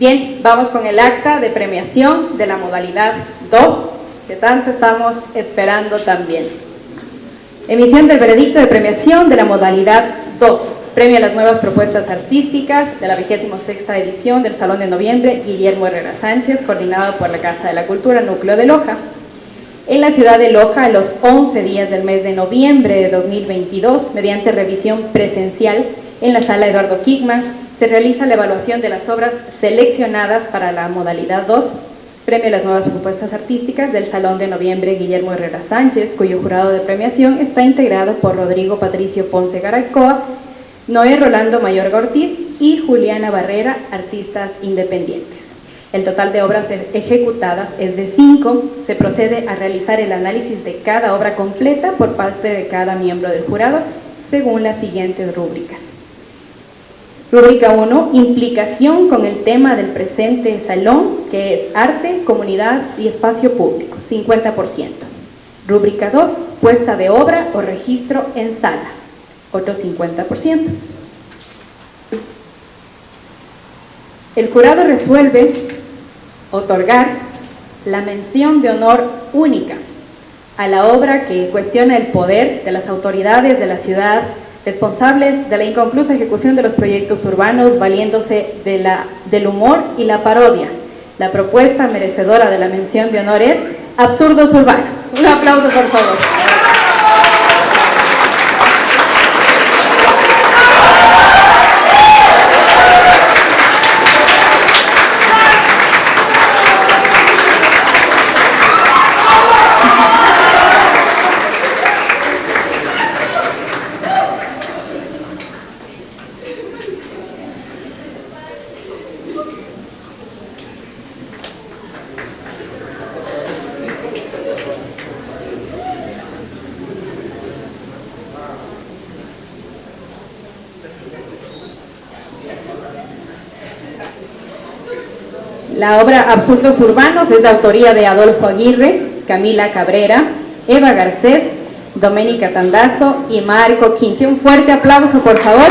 Bien, vamos con el acta de premiación de la modalidad 2, que tanto estamos esperando también. Emisión del veredicto de premiación de la modalidad 2. Premio a las nuevas propuestas artísticas de la 26 edición del Salón de Noviembre Guillermo Herrera Sánchez, coordinado por la Casa de la Cultura Núcleo de Loja. En la ciudad de Loja, a los 11 días del mes de noviembre de 2022, mediante revisión presencial en la sala Eduardo Kickman, se realiza la evaluación de las obras seleccionadas para la modalidad 2 Premio a las nuevas propuestas artísticas del Salón de Noviembre Guillermo Herrera Sánchez, cuyo jurado de premiación está integrado por Rodrigo Patricio Ponce Garacoa, Noé Rolando Mayor Ortiz y Juliana Barrera, artistas independientes. El total de obras ejecutadas es de cinco. Se procede a realizar el análisis de cada obra completa por parte de cada miembro del jurado según las siguientes rúbricas. Rúbrica 1, implicación con el tema del presente salón, que es arte, comunidad y espacio público, 50%. Rúbrica 2, puesta de obra o registro en sala, otro 50%. El jurado resuelve otorgar la mención de honor única a la obra que cuestiona el poder de las autoridades de la ciudad responsables de la inconclusa ejecución de los proyectos urbanos valiéndose de la, del humor y la parodia. La propuesta merecedora de la mención de honor es Absurdos Urbanos. Un aplauso por favor. La obra Absurdos Urbanos es de autoría de Adolfo Aguirre, Camila Cabrera, Eva Garcés, Doménica Tandazo y Marco Quinche. Un fuerte aplauso, por favor.